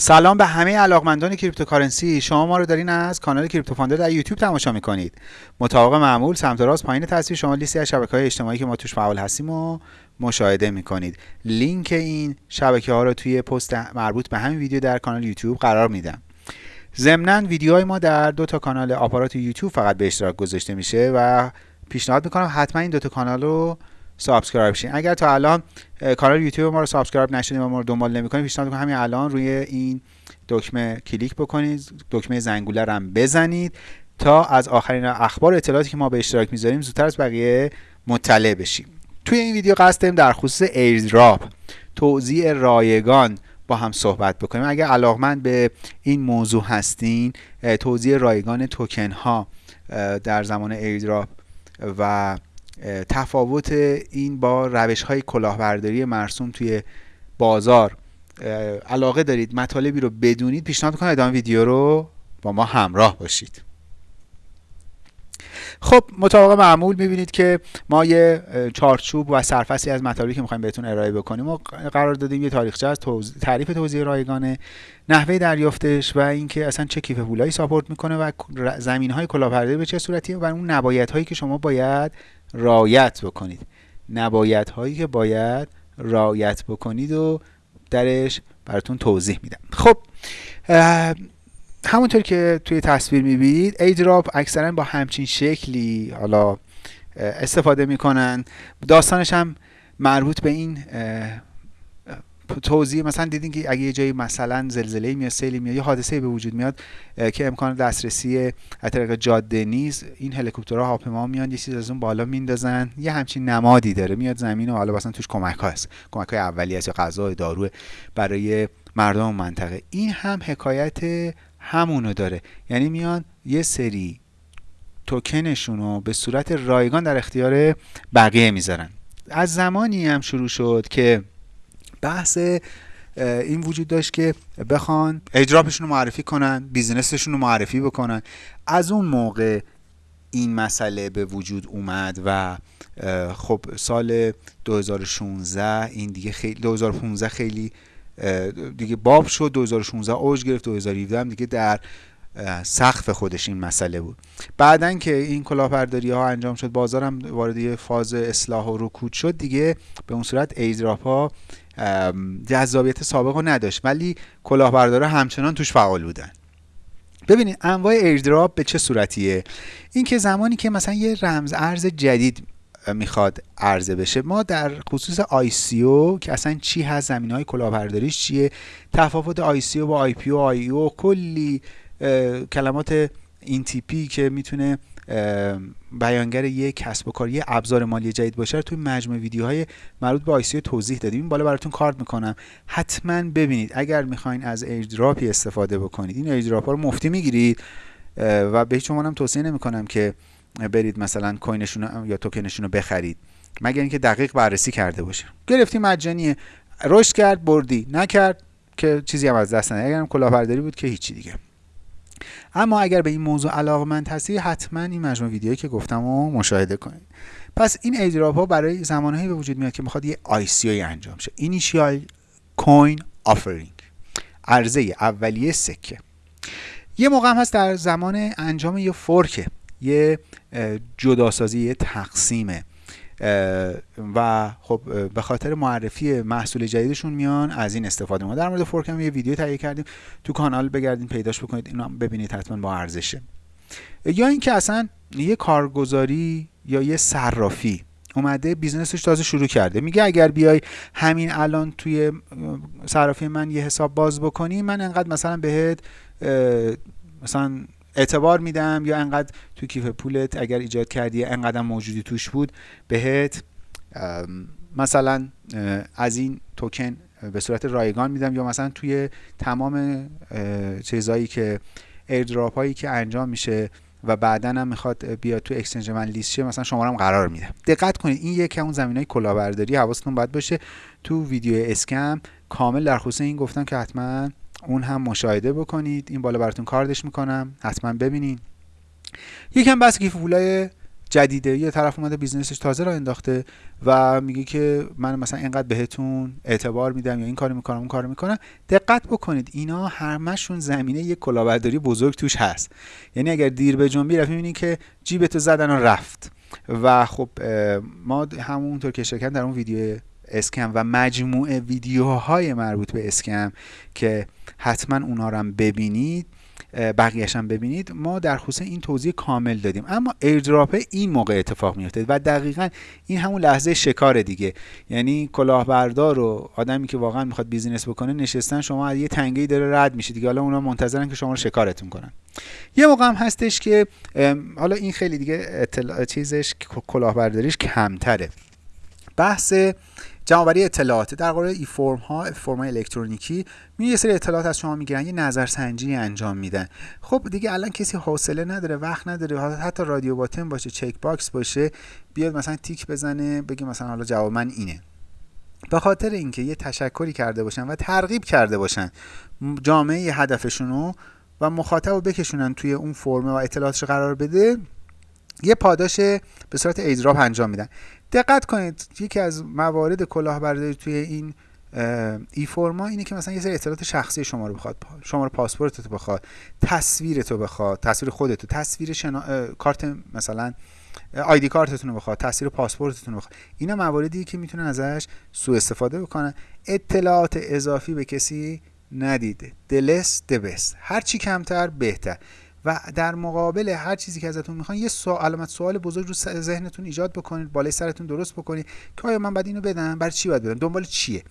سلام به همه علاقمندان cryptocurrency. شما ما رو دارین از کانال کریپتو فاندر در یوتیوب تماشا می‌کنید. مطابق معمول سمت راست پایین تصویر شما لیستی از شبکه های اجتماعی که ما توش فعال هستیم و مشاهده می‌کنید. لینک این شبکه ها رو توی پست مربوط به همین ویدیو در کانال یوتیوب قرار میدم. ضمنا ویدیوهای ما در دو تا کانال آپارات یوتیوب فقط به اشتراک گذاشته میشه و پیشنهاد می‌کنم حتما این دو تا کانال رو subscribe شین. اگر تا الان کانال یوتیوب ما رو subscribe نشدید و ما رو دنبال نمی‌کنید پیشنهاد می‌کنم همین الان روی این دکمه کلیک بکنید دکمه زنگوله رو هم بزنید تا از آخرین اخبار اطلاعاتی که ما به اشتراک می‌ذاریم زودتر از بقیه مطلع بشیم. توی این ویدیو قصد داریم در خصوص airdrop توزیع رایگان با هم صحبت بکنیم. اگر علاقمند به این موضوع هستین توزیع رایگان توکن ها در زمان airdrop و تفاوت این با روش های کلاهبرداری مرسوم توی بازار. علاقه دارید مطالبی رو بدونید پیشنهاد کنید ادامه ویدیو رو با ما همراه باشید. خب مطابق معمول می‌بینید که ما یه چارچوب و سرفصلی از مطالبی که می‌خوایم بهتون ارائه بکنیم ما قرار دادیم یه تاریخچه از تعریف توزیع رایگانه نحوه دریافتش و اینکه اصلا چه کیف پولایی ساپورت می‌کنه و زمین های کلاهبرداری به چه صورتیه و اون نبایت هایی که شما باید رایت بکنید. نبایت هایی که باید رایت بکنید و درش براتون توضیح میدم. خب همونطور که توی تصویر می‌بینید ایدراپ اکثرا با همچین شکلی حالا استفاده می‌کنن. داستانش هم مربوط به این توضیح مثلا دیدین که اگه یه جایی مثلا زلزله میاد سیلی میاد یه حادثه به وجود میاد که امکان دسترسی از طریق جاده نیست این هلیکوپترها هواپیما میان یه چیز از اون بالا میندازن یه همچین نمادی داره میاد زمین و حالا مثلا توش کمک هست کمک های اولیه یا غذا دارو برای مردم منطقه. این هم حکایت همونو داره. یعنی میان یه سری توکنشون رو به صورت رایگان در اختیار بقیه می‌ذارن. از زمانی هم شروع شد که بحث این وجود داشت که بخوان اجرابشون رو معرفی کنن بیزنسشون رو معرفی بکنن. از اون موقع این مسئله به وجود اومد و خب سال 2016 این دیگه خیلی 2015 خیلی دیگه باب شد 2016 اوج گرفت 2017 هم دیگه در سقف خودش این مسئله بود. بعدا که این کلاهبرداری ها انجام شد بازارم وارد فاز اصلاح و رکود شد. دیگه به اون صورت airdrop ها جذابیت سابق رو نداشت. ولی کلاهبردارا همچنان توش فعال بودن. ببینید انواع airdrop به چه صورتیه؟ اینکه زمانی که مثلا یه رمز ارز جدید می‌خواد عرضه بشه ما در خصوص ICO که اصلا چی هست زمینه های کلاهبرداریش چیه تفاوت او با آی او کلی کلمات این تیپی که می‌تونه بیانگر یک کسب و کار یه ابزار مالی جدید باشه توی مجموعه ویدیوهای مربوط به ICO توضیح دادیم. این بالا براتون کارت می‌کنم. حتما ببینید اگر می‌خواین از airdrop ی استفاده بکنید این airdrop ها رو مفتی می‌گیرید و به هیچ هم توصیه نمی‌کنم که برید مثلا کوینشون یا توکنشون رو بخرید. مگر اینکه دقیق بررسی کرده باشه گرفتی مجانیه. رشد کرد بردی. نکرد که چیزی هم از دست ندید اگرم کلاهبرداری بود که هیچی دیگه. اما اگر به این موضوع علاقمند هستی حتما این مجموعه ویدیویی که گفتم رو مشاهده کنید. پس این airdrop ها برای زمانهایی به وجود میاد که می‌خواد یه ICO انجام شه. initial coin offering. عرضه اولیه سکه. یه موقع هم هست در زمان انجام یه fork ه یه جداسازی یه تقسیمه. و خب به خاطر معرفی محصول جدیدشون میان از این استفاده. ما در مورد fork هم یه ویدیو تهیه کردیم. تو کانال بگردین پیداش بکنید. اینو ببینید حتما با ارزشه. یا اینکه اصلا یه کارگزاری یا یه صرافی اومده business ش تازه شروع کرده. میگه اگر بیای همین الان توی صرافی من یه حساب باز بکنی من انقدر مثلا بهت مثلا اعتبار میدم یا انقدر تو کیف پولت اگر ایجاد کردی انقدر موجودی توش بود بهت مثلا از این توکن به صورت رایگان میدم یا مثلا توی تمام چیزهایی که airdrop هایی که انجام میشه و بعدا هم می‌خواد بیاد تو exchange من لیست شه مثلا شما هم قرار میده. دقت کنید این یکی اون زمینه های کلاهبرداری حواستون باید باشه. تو ویدیو scam کامل در خصوص این گفتم که حتما اون هم مشاهده بکنید. این بالا براتون کاردش می‌کنم. حتما ببینین. یکم بس کیف پولای جدیده. یه طرف اومده business ش تازه راه انداخته و میگه که من مثلا اینقدر بهتون اعتبار میدم یا این کارو می‌کنم اون کارو می‌کنم. دقت بکنید. اینا همشون زمینه یک کلاهبرداری بزرگ توش هست. یعنی اگر دیر بجنبی رفت می‌بینی که جیبتو زدن و رفت. و خب ما همونطور که شرکت در اون ویدیو scam و مجموعه ویدیوهای مربوط به scam که حتما اونا رو هم ببینید بقیهش هم ببینید ما در خصوص این توضیح کامل دادیم. اما airdrop این موقع اتفاق میفته و دقیقا این همون لحظه شکار دیگه. یعنی کلاهبردار و آدمی که واقعا می‌خواد business بکنه نشستن شما از یه تنگه داره رد میشید دیگه. حالا اونا منتظرن که شما رو شکارتون کنن. یه موقع هم هستش که حالا این خیلی دیگه اطلاع چیزش کلاهبرداریش کمتره. بحث جمعآوری اطلاعات. در قالب e-form ها فرم الکترونیکی میان یه سری اطلاعات از شما می‌گیرن یه نظرسنجی انجام میدن. خب دیگه الان کسی حوصله نداره وقت نداره حتی radio button باشه checkbox باشه بیاد مثلا تیک بزنه بگه مثلا حالا جواب من اینه. به خاطر اینکه یه تشکری کرده باشن و ترغیب کرده باشن جامعه هدفشونو و مخاطب رو بکشونن توی اون فرمه و اطلاعاتش قرار بده یه پاداش به صورت airdrop انجام میدن. دقت کنید. یکی از موارد کلاهبرداری توی این ای فرما اینه که مثلا یه سری اطلاعات شخصی شما رو بخواد شما رو تو بخواد تصویر تو بخواد تصویر خودتو تصویر شنا... کارت مثلا آیدی کارتتون رو بخواد تصویر پاسپورتتون رو بخواد. اینا مواردی که می‌تونن ازش سوء استفاده بکنن. اطلاعات اضافی به کسی ندید دلس دبست هر چی کمتر بهتر. و در مقابل هر چیزی که ازتون می‌خوان یه سوال علامت سوال بزرگ رو ذهنتون ایجاد بکنید بالای سرتون درست بکنید که آیا من بعد اینو بدم؟ برای چی باید بدم؟ دنبال چیه؟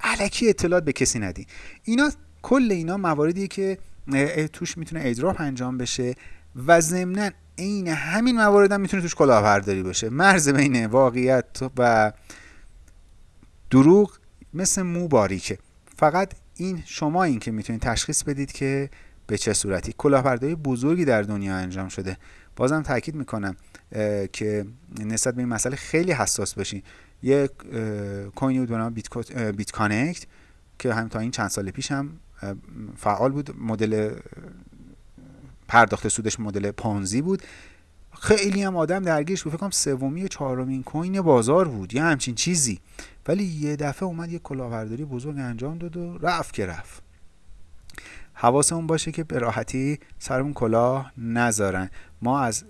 علکی اطلاعات به کسی ندی اینا کل اینا مواردی که توش می‌تونه ایدراپ انجام بشه و ضمنا عین همین موارد هم می‌تونه توش کلاهبرداری باشه. مرز بین واقعیت و دروغ مثل مو باریکه. فقط این شما این که می‌تونید تشخیص بدید که به چه صورتی. کلاهبرداری بزرگی در دنیا انجام شده. بازم تاکید می‌کنم که نسبت به این مسئله خیلی حساس باشین. یک کوینی بود به نام بیت کانکت که هم تا این چند سال پیش هم فعال بود. مدل پرداخت سودش مدل پانزی بود. خیلی هم آدم درگیرش بود. فکر سومی و چهارمین کوین بازار بود یا همچین چیزی. ولی یه دفعه اومد یه کلاهبرداری بزرگ انجام داد و رفت که رفت. حواسمون باشه که به راحتی سرمون کلاه نذارن. ما از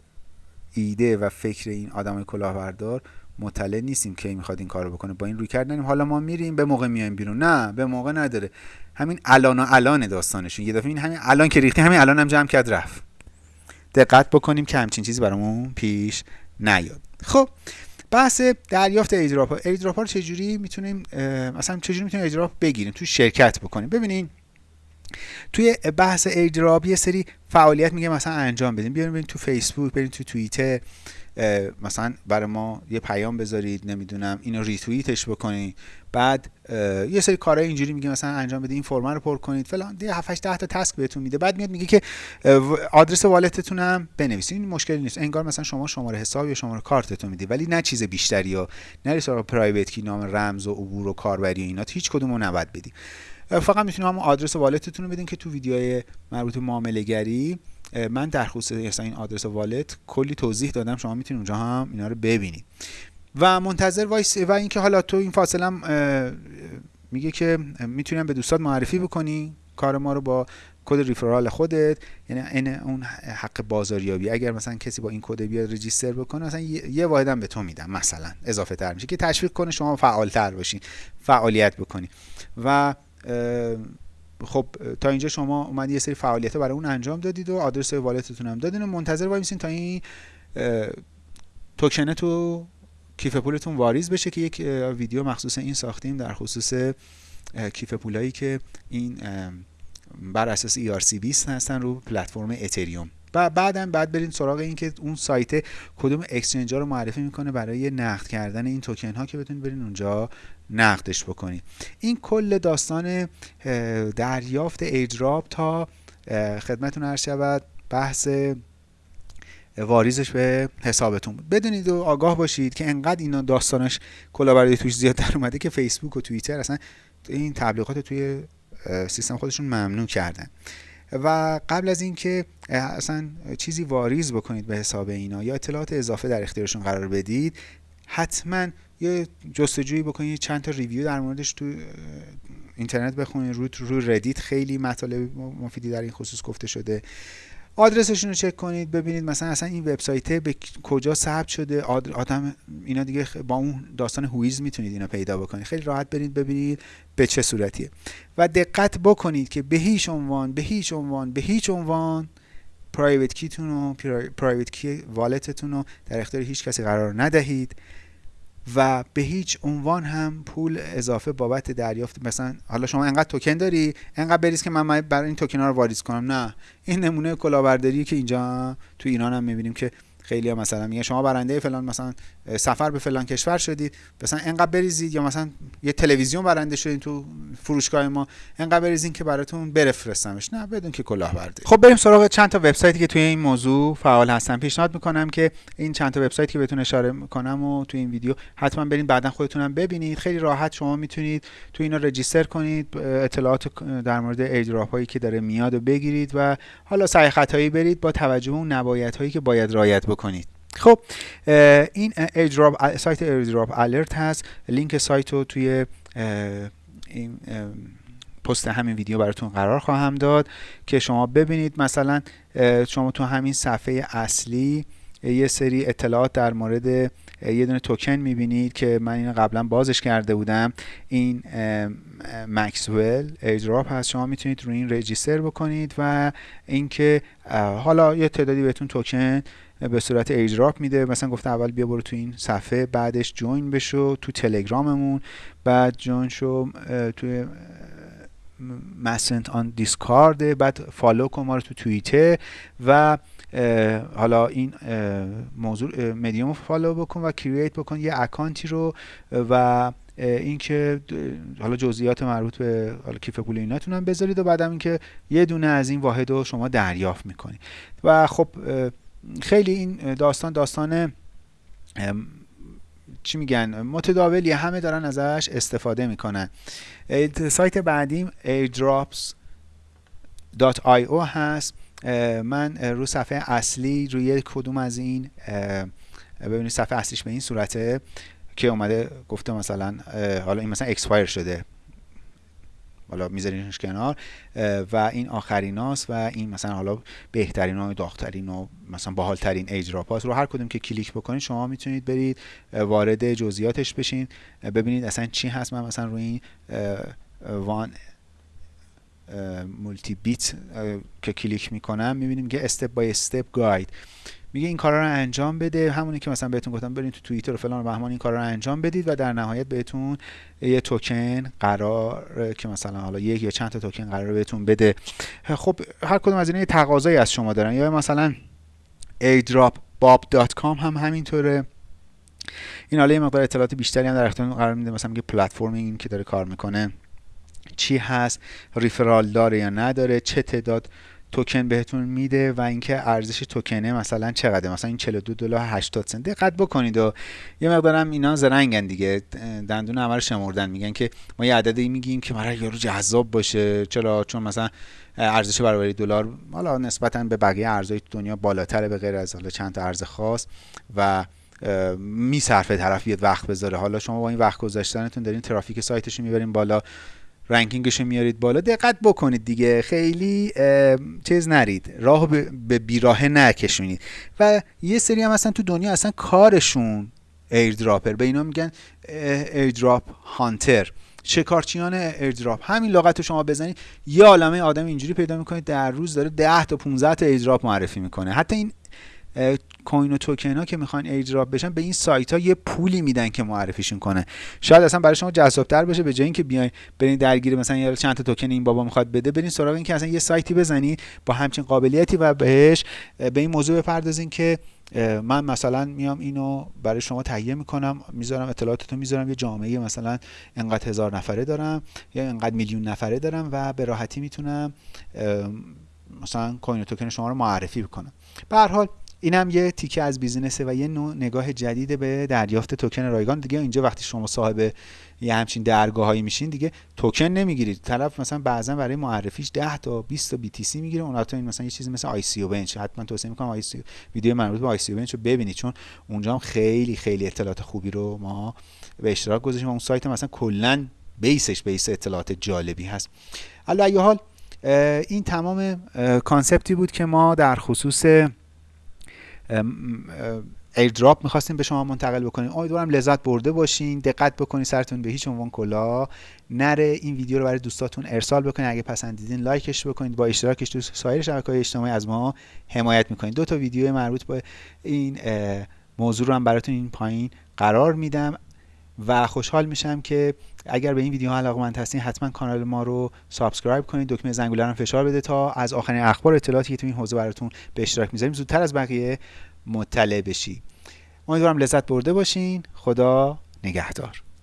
ایده و فکر این آدم کلاهبردار مطلع نیستیم که می‌خواد این کارو بکنه. با این روی کردنیم. حالا ما میریم به موقع میایم بیرون. نه به موقع نداره. همین الان و الان داستانشون. یه دفعه این همین الان که ریختی همین الان هم جمع کرد رفت. دقت بکنیم که همچین چیزی برامون پیش نیاد. خب بحث دریافت ایدراپ ایدراپ ها رو چجوری می‌تونیم مثلا چجوری می‌تونیم airdrop بگیریم؟ تو شرکت بکنیم. ببینین توی بحث airdrop یه سری فعالیت میگه مثلا انجام بدیم. بیاین بریم تو فیسبوک بریم تو توییتر مثلا برای ما یه پیام بذارید نمی‌دونم اینو ریتوییتش بکنید بعد یه سری کارهای اینجوری میگه مثلا انجام بدید این فرم رو پر کنید فلان. 7 8 10 تا task بهتون میده. بعد میاد میگه که آدرس wallet تون هم بنویسید این مشکلی نیست. انگار مثلا شما شماره حساب یا شماره کارتتون میدی ولی نه چیز بیشتری یا نه سراغ private key نام رمز و عبور و کاربری اینا هیچ کدوم رو نباید بدی. فقط می‌تونید همون آدرس wallet تون رو بدین که تو ویدیوهای مربوط معامله گری من در خصوص این آدرس wallet کلی توضیح دادم شما می‌تونید اونجا هم اینا رو ببینید. و منتظر وایسی و اینکه حالا تو این فاصله میگه که می‌تونیم به دوستات معرفی بکنی کار ما رو با کد referral خودت یعنی این اون حق بازاریابی. اگر مثلا کسی با این کد بیاد register بکنه مثلا یه واحدم به تو میدم مثلا اضافه تر میشه که تشویق کنه شما فعال تر باشین فعالیت بکنی. و خب تا اینجا شما اومد یه سری فعالیت برای اون انجام دادید و آدرس wallet تون هم دادین و منتظر وایسین تا این tokenه تو کیف پولتون واریز بشه که یک ویدیو مخصوص این ساختیم در خصوص کیف پولایی که این بر اساس ERC20 هستن رو پلتفرم اتریوم. و بعدم بعد برین سراغ این که اون سایت کدوم exchange رو معرفی می‌کنه برای نقد کردن این توکن ها که بتونید برین اونجا نقدش بکنید این کل داستان دریافت ایدراپ تا خدمتون عرض شود بحث واریزش به حسابتون بدونید و آگاه باشید که انقدر اینا داستانش کلاهبرداری توش زیاد در اومده که فیسبوک و توییتر اصلا این تبلیغات توی سیستم خودشون ممنوع کردن. و قبل از اینکه اصلا چیزی واریز بکنید به حساب اینا یا اطلاعات اضافه در اختیارشون قرار بدید حتما یه جستجویی بکنید چند تا review در موردش تو اینترنت بخونید رو رو ردیت خیلی مطالب مفیدی در این خصوص گفته شده. آدرسشون رو چک کنید ببینید مثلا اصلا این وبسایت به کجا ثبت شده. آدم اینا دیگه با اون داستان whois می‌تونید اینا پیدا بکنید. خیلی راحت برید ببینید به چه صورتیه. و دقت بکنید که به هیچ عنوان به هیچ عنوان به هیچ عنوان private key تون و پرایوت کی والتتون رو در اختیار هیچ کسی قرار ندهید و به هیچ عنوان هم پول اضافه بابت دریافت مثلا حالا شما انقدر توکن داری انقدر بریز که من برای این توکن ها رو واریز کنم. نه. این نمونه کلاهبرداری که اینجا تو ایران هم می‌بینیم که خیلی ها مثلا میگه شما برنده فلان مثلا سفر به فلان کشور شدید مثلا انقدر بریزید یا مثلا یه تلویزیون برنده شدید تو فروشگاه ما انقدر بریزین که براتون برفرستمش. نه بدون که کلاهبرداری خب بریم سراغ چند تا وبسایتی که توی این موضوع فعال هستن. پیشنهاد می‌کنم که این چند تا وبسایت که بهتون اشاره می‌کنم و توی این ویدیو حتما برین بعدا خودتونم ببینید. خیلی راحت شما می‌تونید تو اینا register کنید اطلاعات در مورد airdrop هایی که داره میاد و بگیرید و حالا سعی خطایی برید با توجه به اون نبایت هایی که باید رعایت بکنید. خب این airdrop سایت airdrop alert هست. لینک سایت رو توی این پست همین ویدیو براتون قرار خواهم داد که شما ببینید. مثلا شما تو همین صفحه اصلی یه سری اطلاعات در مورد یه دونه توکن می‌بینید که من اینو قبلا بازش کرده بودم. این مکسول airdrop هست. شما می‌تونید روی این register بکنید و اینکه حالا یه تعدادی بهتون توکن به صورت airdrop میده. مثلا گفته اول بیا برو تو این صفحه بعدش join بشو تو تلگراممون. بعد join شو توی مسنت آن دیسکارد بعد فالو کن ما رو تو توییتر و حالا این موضوع مدیوم رو فالو بکن و کرییت بکن یه اکانتی رو و اینکه حالا جزئیات مربوط به حالا کیف پول ایناتون هم بذارید و بعدم اینکه یه دونه از این واحد رو شما دریافت می‌کنید. و خب خیلی این داستان داستان چی میگن؟ متداولی همه دارن ازش استفاده می‌کنن. سایت بعدیم airdrops.io هست. من رو صفحه اصلی روی کدوم از این ببینید صفحه اصلیش به این صورته که اومده گفته مثلا حالا این مثلا expire شده. حالا میذارینش کنار و این آخریناست و این مثلا حالا بهترین و داغترین و مثلا باحالترین airdrop رو هر کدوم که کلیک بکنید شما می‌تونید برید وارد جزئیاتش بشین ببینید اصلا چی هست. من مثلا روی این وان مولتی بیت که کلیک می‌کنم می‌بینیم که step by step guide میگه این کارا رو انجام بده. همونی که مثلا بهتون گفتم برید تو توییتر و فلان و بهمان این کارا رو انجام بدید و در نهایت بهتون یه توکن قرار که مثلا حالا یک یا چند تا توکن قرار بهتون بده. خب هر کدوم از اینا تقاضایی از شما دارن. یا مثلا airdropbob.com هم همینطوره. این حالا یه مقدار اطلاعات بیشتری هم در اختیار قرار میده. مثلا میگه پلتفرمینگ که داره کار می‌کنه چی هست ریفرال داره یا نداره چه تعداد توکن بهتون میده و اینکه ارزش توکنه مثلا چقدر مثلا این 42 دلار 80 سنت. دقت بکنید و یه مقدارم اینا زرنگن دیگه. دندون رو شمردن. میگن که ما یه عددی میگیم که برای یارو جذاب باشه. چرا؟ چون مثلا ارزش برابری دلار حالا نسبتا به بقیه ارزهای دنیا بالاتره به غیر از حالا چند تا ارز خاص و میصرفه طرف بیاد وقت بذاره. حالا شما با این وقت گذاشتنتون دارین ترافیک سایتش می‌برین بالا. ranking ش میارید بالا دقت بکنید دیگه خیلی چیز نرید راه به بیراه نکشونید. و یه سری هم اصلا تو دنیا اصلا کارشون airdropper به اینا میگن airdrop hunter. شکارچیان airdrop همین لغت رو شما بزنید یه عالمه آدم اینجوری پیدا می‌کنید در روز داره 10 تا 15 تا airdrop معرفی می‌کنه. حتی این coin و توکن ها که می‌خوان airdrop بشن به این سایت ها یه پولی میدن که معرفیشون کنه. شاید اصلا برای شما جذابتر بشه به جای اینکه بیاین برین درگیر مثلا یه چند تا توکن این بابا می‌خواد بده برین سراغ این که اصلا یه سایتی بزنید با همچین قابلیتی و بهش به این موضوع بپردازین که من مثلا میام اینو برای شما تهیه می‌کنم می‌ذارم اطلاعاتتو می‌ذارم یه جامعه مثلا انقدر هزار نفره دارم یا انقدر میلیون نفره دارم و به راحتی می‌تونم مثلا coin token شما رو معرفی بکنم. به هر حال اینم یه تیکه از business ه و یه نوع نگاه جدید به دریافت توکن رایگان. دیگه اینجا وقتی شما صاحب یه همچین درگاهایی میشین دیگه توکن نمی‌گیرید. طرف مثلا بعضا برای معرفیش 10 تا 20 تا BTC می‌گیره. اون این مثلا یه چیزی مثل ICO بنچ. حتما توصیه می‌کنم آی سی ویدیو مربوط به ICO بنچ رو ببینید چون اونجا هم خیلی خیلی اطلاعات خوبی رو ما به اشتراک گذاشتیم. اون سایت مثلا کلا base ش base اطلاعات جالبی هست. علی حال این تمام concept ی بود که ما در خصوص airdrop می‌خواستیم به شما منتقل بکنیم. امیدوارم لذت برده باشین. دقت بکنین سرتون به هیچ عنوان کلاه نره. این ویدیو رو برای دوستاتون ارسال بکنید اگه پسندیدین like ش بکنید با اشتراکش تو سایر شبکه های اجتماعی از ما حمایت می‌کنید دو تا ویدیو مربوط به این موضوع رو هم براتون این پایین قرار میدم. و خوشحال میشم که اگر به این ویدیو علاقمند هستین حتما کانال ما رو subscribe کنید. دکمه زنگوله رو فشار بده تا از آخرین اخبار اطلاعاتی که تو این حوزه براتون به اشتراک می‌ذاریم زودتر از بقیه مطلع بشی. امیدوارم لذت برده باشین. خدا نگهدار.